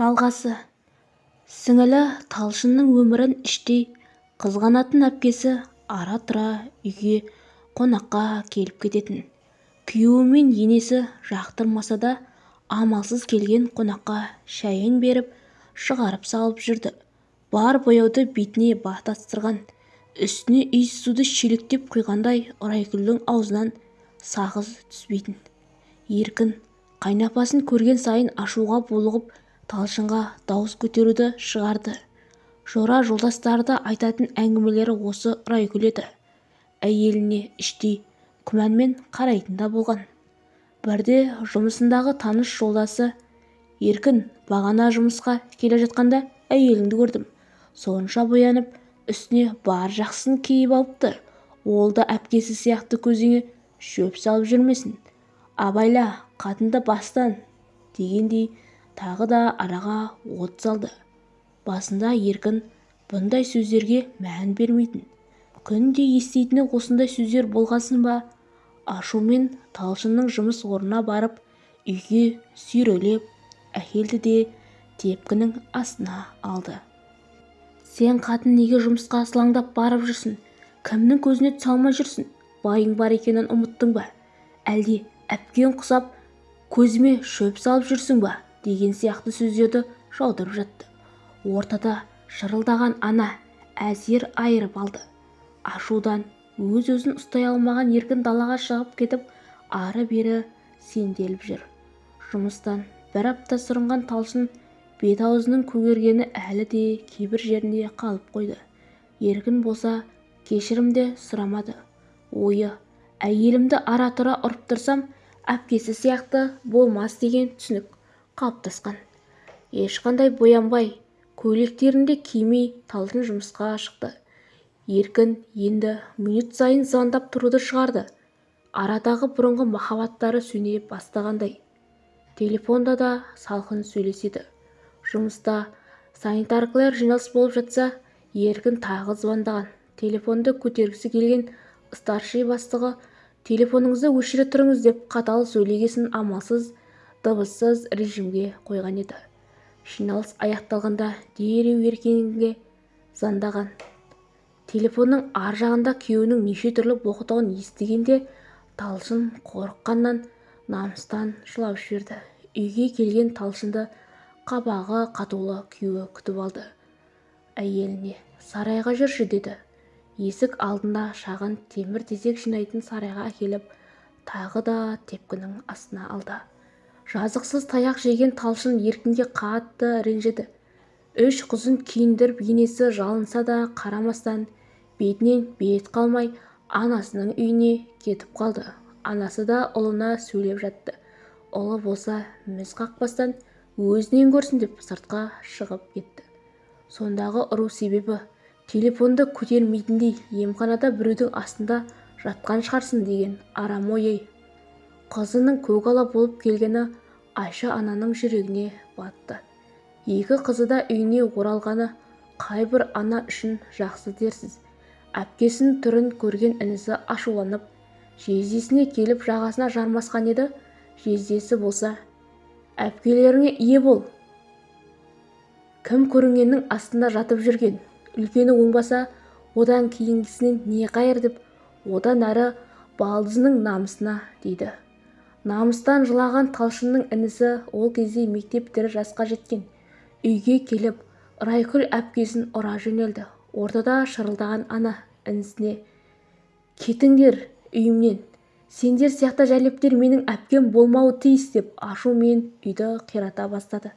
жалғасы. Сіңілі талшынның өмірін іштей қызғанатын әпкесі ара-тұра үйге қонаққа келіп кететін. Күйеуі мен енесі жақтырмаса да амалсыз келген қонаққа шәйін беріп шығарып салып жүрді. Бар бояуды бетіне батастырған үстіне иіс суды шелектеп құйғандай райгүлдің аузынан сағыз түспейтін. Еркін қайнапасын көрген сайын ашуға булығып талшынға дауыс көтеруді шығарды. Жора жолдастары да айтатын әңгімелері осы райгүл еді әйеліне іштей күмәнмен қарайтын да болған. Бірде жұмысындағы таныс жолдасы еркін бағана жұмысқа келе жатқанда әйеліңді көрдім. Сонша боянып үстіне бар жақсысын киіп алыпты. Ол да әпкесі сияқты көзіңе шөп салып жүрмесін. Абайла қатынды бастан дегендей тағы да араға от салды. Басында еркін бұндай сөздерге мән бермейтін күнде еститіні осындай сөздер болғасын ба? Ашумен талшынның жұмыс орнына барып үйге сүйрелеп әкелді де тепкінің астына алды. Сен қатын неге жұмысқа сылаңдап барып жүрсің? Кімнің көзіне түсе алмай жүрсің? Байың бар екенін ұмыттың ба? Әлде әпкең құсап көзіме шөп салып жүрсің ба? Деген сияқты сөздерді жаудырып жатты. Ортада шырылдаған ана әзер айырып алды. Ашудан өз-өзін ұстай алмаған еркін далаға шығып кетіп ары-бері сенделіп жүр. Жұмыстан бір апта сүрінған талшын бет-аузының көгергені әлі де кейбір жерінде қалып қойды. Еркін болса кешірім де сұрамады. Ойы әйелімді ара-тұра ұрып тұрсам әпкесі сияқты болмас деген түсінік қалыптасқан. Ешқандай боянбай көйлектерін де кимей талшын жұмысқа шықты. Еркін енді минут сайын звондап тұруды шығарды. Арадағы бұрынғы махаббаттары сөне бастағандай. Телефонда да салқын сөйлеседі. Жұмыста санитаркалар жиналыс болып жатса еркін тағы звондаған. Телефонды көтергісі келген старший бастығы телефоныңызды өшіре тұрыңыз деп қатал сөйлегесін амалсыз дыбыссыз режимге қойған еді. Жиналыс аяқталғанда дереу еркенге звондаған телефонның ар жағында күйеуінің неше түрлі боқтауын естігенде талшын қорыққаннан намыстан жылап жіберді. Үйге келген талшынды қабағы қатулы күйеуі күтіп алды. Әйеліне сарайға жүрші деді. Есік алдында шағын темір-тезек жинайтын сарайға әкеліп тағы да тепкінің астына алды. Жазықсыз таяқ жеген талшын еркінге қатты ренжіді. Үш қызын киіндіріп енесі жалынса да қарамастан бетінен бет қалмай анасының үйіне кетіп қалды. Анасы да ұлына сөйлеп жатты. Ұлы болса міз қақпастан өзінен көрсін деп сыртқа шығып кетті. Сондағы ұру себебі телефонды көтермейтіндей емханада біреудің астында жатқан шығарсың деген арам ой қызының көкала болып келгені айша ананың жүрегіне батты. Екі қызы да үйіне оралғаны қай бір ана үшін жақсы дерсіз. Әпкесінің түрін көрген інісі ашуланып жездесіне келіп жағасына жармасқан еді. Жездесі болса әпкелеріңе ие бол кім көрінгеннің астында жатып жүрген? Үлкені оңбаса одан кейінгісінен не қайыр? деп одан әрі балдызының намысына дейді. Намыстан жылаған талшынның інісі ол кезде мектеп тірі жасқа жеткен. Үйге келіп райкүл әпкесін ұра жөнелді. Ортада шырылдаған ана інісіне кетіңдер үйімнен. Сендер сияқты жәлептер менің әпкем болмауы тиіс деп ашумен үйді қирата бастады.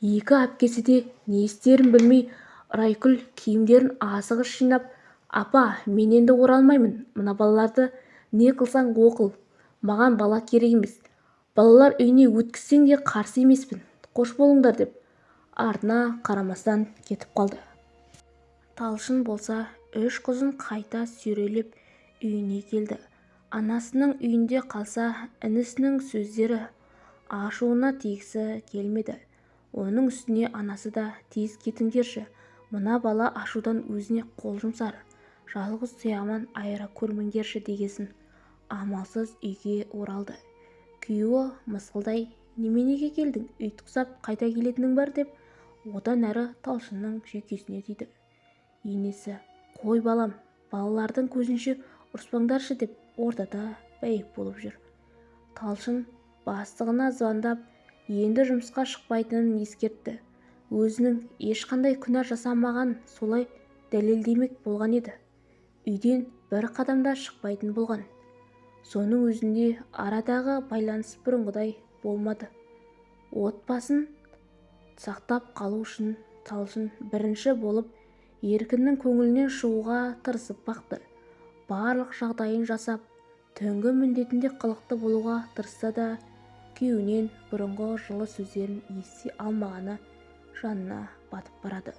Екі әпкесі де не істерін білмей райкүл киімдерін асығыс жинап апа мен енді оралмаймын. Мына балаларды не қылсаң оқыл маған бала керек емес. Балалар үйіне өткізсең де қарсы емеспін. Қош болыңдар деп артына қарамастан кетіп қалды. Талшын болса үш қызын қайта сүйрелеп үйіне келді. Анасының үйінде қалса інісінің сөздері ашуына тигісі келмеді. Оның үстіне анасы да тез кетіңдерші мына бала ашудан өзіне қол жұмсар жалғыз тұяғынан айыра көрмеңдерші дегесін. Амалсыз үйге оралды. Күйеуі мысқылдай неменеге келдің? Үй тұқсап қайта келетінің бар деп одан әрі талшынның жүйкесіне тиді. Енесі қой балам балалардың көзінше ұрыспаңдаршы деп ортада бәйек болып жүр. Талшын бастығына звондап енді жұмысқа шықпайтынын ескертті. Өзінің ешқандай күнә жасамаған солай дәлелдемек болған еді. Үйден бір қадам да шықпайтын болған соның өзінде арадағы байланыс бұрынғыдай болмады. Отбасын сақтап қалу үшін талшын бірінші болып еркіннің көңілінен шығуға тырысып бақты. Барлық жағдайын жасап түнгі міндетінде қылықты болуға тырысса да күйеуінен бұрынғы жылы сөздерін ести алмағаны жанына батып барады.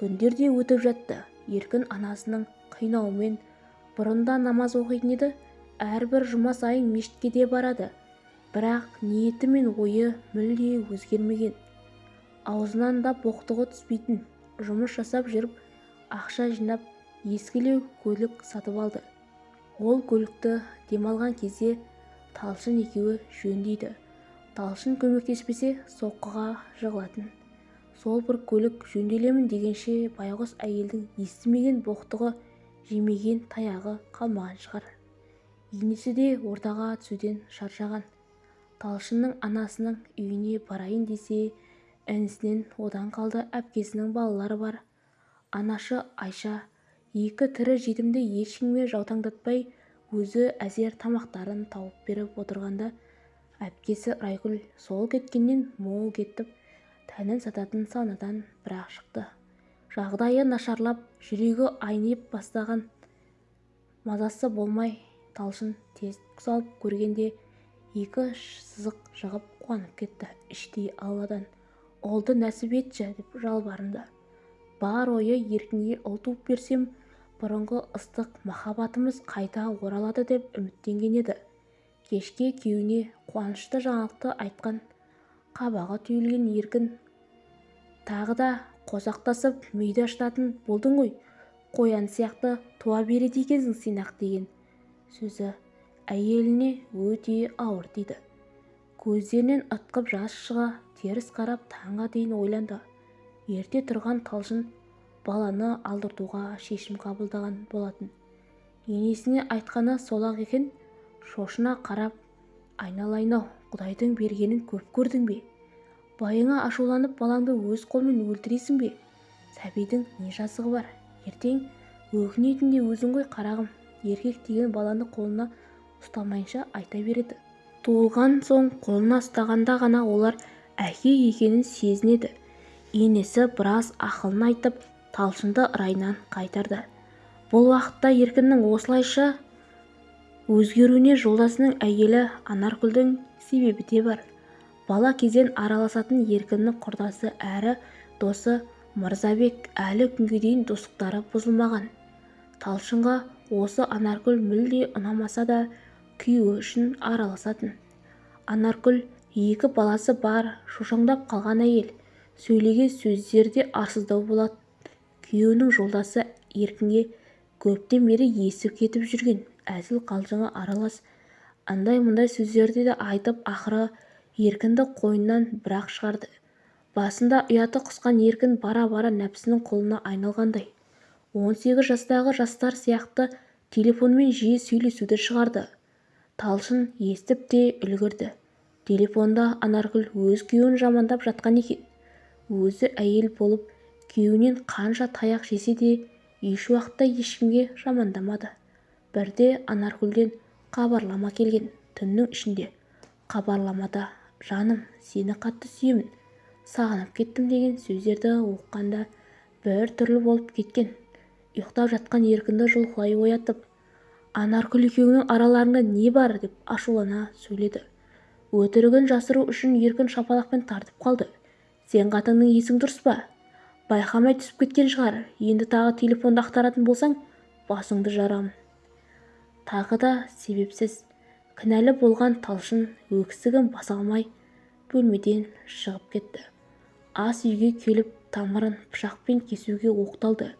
Күндер де өтіп жатты. Еркін анасының қинауымен бұрында намаз оқитын еді. Әрбір жұма сайын мешітке де барады. Бірақ ниеті мен ойы мүлде өзгермеген. Аузынан да боқтығы түспейтін. Жұмыс жасап жүріп ақша жинап ескілеу көлік сатып алды. Ол көлікті демалған кезде талшын екеуі жөндейді. Талшын көмектеспесе соққыға жығылатын. Сол бір көлік жөнделемін дегенше байғұс әйелдің естімеген боқтығы жемеген таяғы қалмаған шығар. Енесі де ортаға түсуден шаршаған. Талшынның анасының үйіне барайын десе інісінен одан қалды әпкесінің балалары бар. Анашы айша екі тірі жетімді ешкімге жаутаңдатпай өзі әзер тамақтарын тауып беріп отырғанда әпкесі райгүл сол кеткеннен мол кетіп тәнін сататын саунадан бір-ақ шықты. Жағдайы нашарлап жүрегі айнып бастаған. Мазасы болмай талшын тесік салып көргенде екі сызық жығып қуанып кетті. Іштей алладан ұлды нәсіп етші деп жалбарынды. Бар ойы еркінге ұл туып берсем бұрынғы ыстық махаббатымыз қайта оралады деп үміттенген еді. Кешке күйеуіне қуанышты жаңалықты айтқан қабағы түйілген еркін тағы да қосақтасып мүйді ашытатын болдың ғой қоян сияқты туа береді екенсің сен-ақ деген. Сөзі әйеліне өте ауыр тиді көздерінен ытқып жас шыға теріс қарап таңға дейін ойланды. Ерте тұрған талшын баланы алдыртуға шешім қабылдаған болатын. Енесіне айтқаны сол-ақ екен шошына қарап айналайын-ау құдайдың бергенін көп көрдің бе? Байыңа ашуланып балаңды өз қолмен өлтіресің бе? Сәбидің не жазығы бар? Ертең өкінетін де өзің ғой қарағым еркек деген баланы қолына ұстамайынша айта береді. Туылған соң қолына ұстағанда ғана олар әке екенін сезінеді. Енесі біраз ақылын айтып талшынды райынан қайтарды. Бұл уақытта еркіннің осылайша өзгеруіне жолдасының әйелі анаркүлдің себебі де бар. Бала кезден араласатын еркіннің құрдасы әрі досы мырзабек әлі күнге дейін достықтары бұзылмаған. Талшынға осы анаркүл мүлде ұнамаса да күйеуі үшін араласатын. Анаркүл екі баласы бар шошаңдап қалған әйел. Сөйлеген сөздері де арсыздау болады күйеуінің жолдасы еркінге көптен бері естіп кетіп жүрген. Әзіл-қалжыңы аралас. Андай-мұндай сөздерді де айтып ақыры еркінді қойнынан бір-ақ шығарды. Басында ұяты құсқан еркін бара-бара нәпсінің құлына айналғандай. он сегіз жастағы жастар сияқты телефонмен жиі сөйлесуді шығарды. Талшын естіп те үлгірді. Телефонда анаргүл өз күйеуін жамандап жатқан екен. Өзі әйел болып күйеуінен қанша таяқ жесе де еш уақытта ешкімге жамандамады. Бірде анаргүлден хабарлама келген түннің ішінде. Хабарламада жаным сені қатты сүйемін. Сағынып кеттім деген сөздерді оқығанда бір түрлі болып кеткен. Ұйықтап жатқан еркінді жұлқылай оятып анаркүл екеуіңнің араларыңда не бар? деп ашулана сөйледі. Өтірігін жасыру үшін еркін шапалақпен тартып қалды. Сен қатынның есің дұрыс па? Байқамай түсіп кеткен шығар. Енді тағы телефонды ақтаратын болсаң басыңды жарамын тағы да себепсіз кінәлі болған талшын өксігін баса алмай бөлмеден шығып кетті. Ас үйге келіп тамырын пышақпен кесуге оқталды.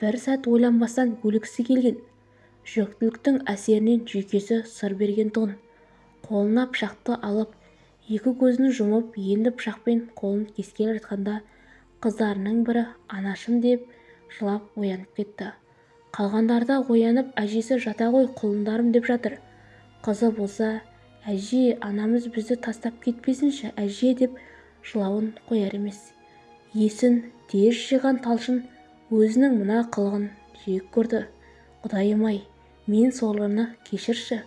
Бір сәт ойланбастан өлгісі келген. Жүктіліктің әсерінен жүйкесі сыр берген тұғын қолына пышақты алып екі көзін жұмып енді пышақпен қолын кескелі жатқанда қыздарының бірі анашым деп жылап оянып кетті. Қалғандары да оянып әжесі жата ғой құлындарым деп жатыр. Қызы болса әже анамыз бізді тастап кетпесінші әже деп жылауын қояр емес. Есін тез жиған талшын өзінің мына қылығын жек көрді. Құдайым-ай мен сорлыны кешірші.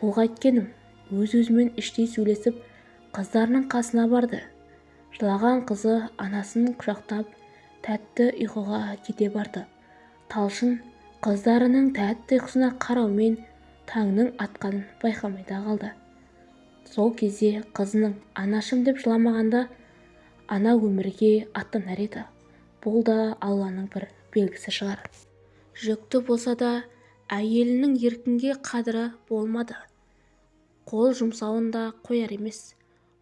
Бұл қайткенім өз-өзімен іштей сөйлесіп қыздарының қасына барды. Жылаған қызы анасын құшақтап тәтті ұйқыға кете барды. Талшын қыздарының тәтті ұйқысына қараумен таңның атқанын байқамай да қалды сол кезде қызының анашым деп жыламағанда ана өмірге аттанар еді. Бұл да алланың бір белгісі шығар. Жүкті болса да әйелінің еркінге қадірі болмады. Қол жұмсауын да қояр емес.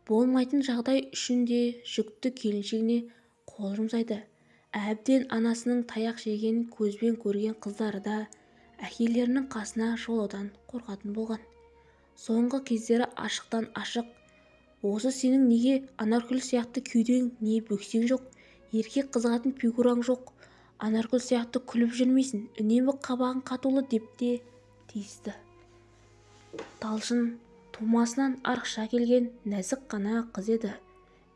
Болмайтын жағдай үшін де жүкті келіншегіне қол жұмсайды. Әбден анасының таяқ жегенін көзбен көрген қыздары да әкелерінің қасына жолаудан қорқатын болған. Соңғы кездері ашықтан-ашық осы сенің неге анаркүл сияқты кеудең не бөксең жоқ? Еркек қызығатын фигураң жоқ. Анаркүл сияқты күліп жүрмейсің. Үнемі қабағың қатулы деп те тиісті. Талшын тумасынан арықша келген нәзік қана қыз еді.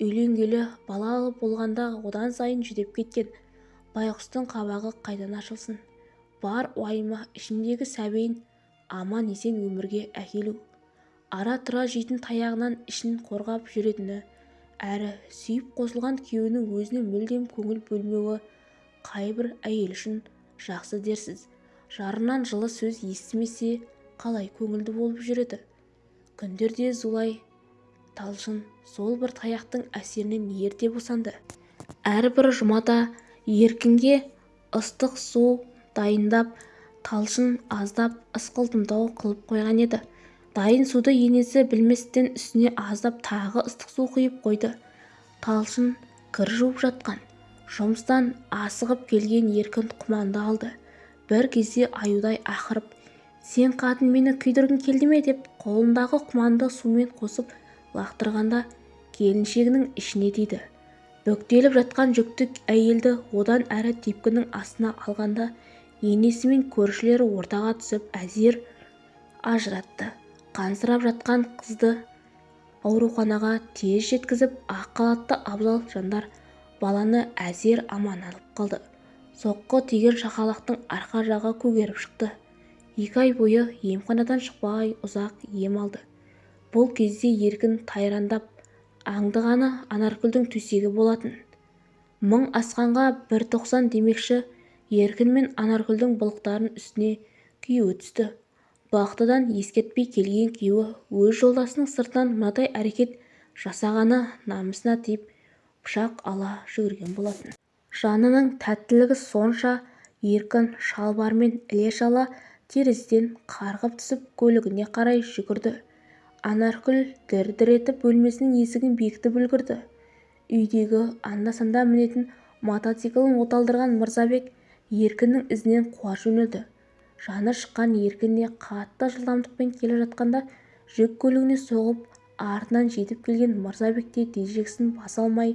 Үйленгелі балалы болғанда одан сайын жүдеп кеткен. Байғұстың қабағы қайдан ашылсын? Бар уайымы ішіндегі сәбиін аман-есен өмірге әкелу. Ара-тұра жейтін таяғынан ішін қорғап жүретіні әрі сүйіп қосылған күйеуінің өзіне мүлдем көңіл бөлмеуі қайбір әйел үшін жақсы дерсіз. Жарынан жылы сөз естімесе қалай көңілді болып жүреді күндерде зулай. Талшын сол бір таяқтың әсерінен ерте босанды. Әрбір жұмада еркінге ыстық су дайындап талшын аздап ысқылтымдау қылып қойған еді. Дайын суды енесі білместен үстіне аздап тағы ыстық су құйып қойды. Талшын кір жуып жатқан. Жұмыстан асығып келген еркін құманды алды. Бір кезде аюдай ақырып сен қатын мені күйдіргің келді ме? деп қолындағы құманды сумен қосып лақтырғанда келіншегінің ішіне тиді. Бүктеліп жатқан жүкті әйелді одан әрі тепкінің астына алғанда енесі мен көршілері ортаға түсіп әзер ажыратты. Қансырап жатқан қызды ауруханаға тез жеткізіп ақ халатты абзал жандар баланы әзер аман алып қалды. Соққы тиген шақалақтың арқа жағы көгеріп шықты. Екі ай бойы емханадан шықпай ұзақ ем алды. Бұл кезде еркін тайрандап аңдығаны анаркүлдің төсегі болатын. Мың асқанға бір тоқсан демекші еркін мен анаркүлдің былықтарын үстіне күйеуі түсті. Бақтыдан ескертпей келген күйеуі өз жолдасының сыртынан мынадай әрекет жасағаны намысына тиіп пышақ ала жүгірген болатын. Жанының тәттілігі сонша еркін шалбармен іле-шала терезеден қарғып түсіп көлігіне қарай жүгірді. Анаркүл дір-дір етіп бөлмесінің есігін бекітіп үлгірді. Үйдегі анда-санда мінетін мотоциклін оталдырған мырзабек еркіннің ізінен қуа жөнелді. Жаны шыққан еркін де қатты жылдамдықпен келе жатқанда жүк көлігіне соғып артынан жетіп келген мырзабек те тежегісін баса алмай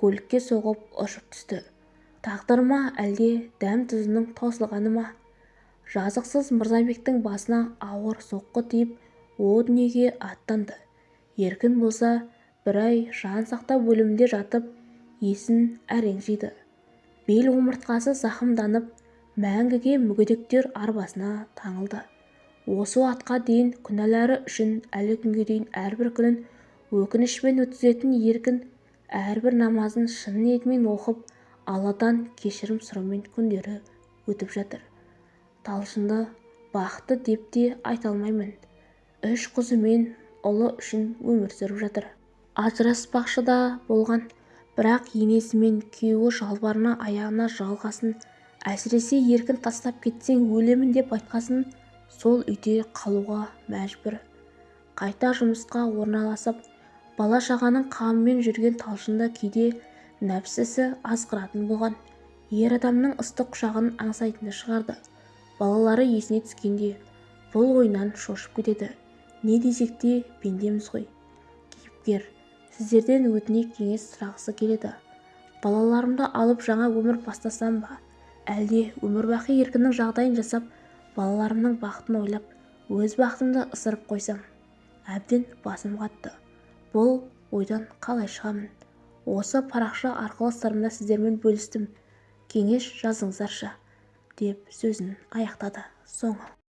көлікке соғып ұшып түсті. Тағдыр ма әлде дәм-тұзының таусылғаны ма? Жазықсыз мырзабектің басына ауыр соққы тиіп о дүниеге аттанды. Еркін болса бір ай жан сақтау бөлімінде жатып есін әрең жиды. Бел омыртқасы зақымданып мәңгіге мүгедектер арбасына таңылды. Осы уақытқа дейін күнәлары үшін әлі күнге дейін әрбір күнін өкінішпен өткізетін еркін әрбір намазын шын ниетімен оқып алладан кешірім сұраумен күндері өтіп жатыр. Талшынды бақытты деп те айта алмаймын. Үш қызы мен ұлы үшін өмір сүріп жатыр. Ажыраспақшы да болған. Бірақ енесі мен күйеуі жалбарына аяғына жалғасын әсіресе еркін тастап кетсең өлемін деп айтқасын сол үйде қалуға мәжбүр. Қайта жұмысқа орналасып бала-шағаның қамымен жүрген талшында кейде нәпсісі азғыратын болған. Ер адамның ыстық құшағын аңсайтынды шығарды. Балалары есіне түскенде бұл ойынан шошып кетеді. Не десек те пендеміз ғой. Бапкер сіздерден өтінейік кеңес сұрағысы келеді. Балаларымды алып жаңа өмір бастасам ба? Әлде өмірбақи еркіннің жағдайын жасап балаларымның бақытын ойлап өз бақытымды ысырып қойсам әбден басым қатты. Бұл ойдан қалай шығамын? Осы парақша арқылы сырымды сіздермен бөлістім. Кеңес жазыңыздаршы деп сөзін аяқтады соңы.